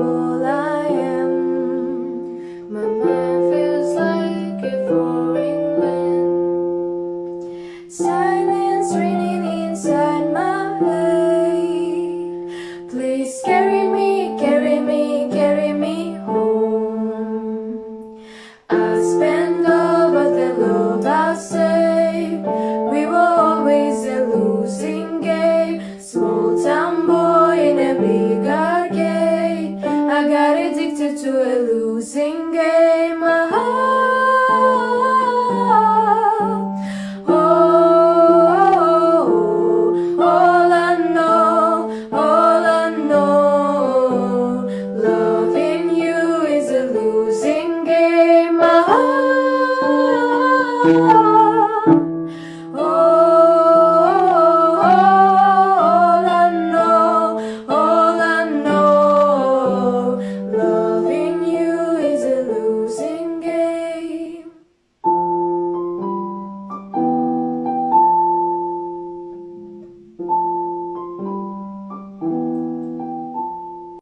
all I am. My mind feels like a foreign land Silence raining inside my head. Please carry me, carry me, carry me home. I spend all but the love I save We were always a losing game. Small town boy I got addicted to a losing game. My heart oh, oh, oh, All I know, all I know Loving you is a losing game. My heart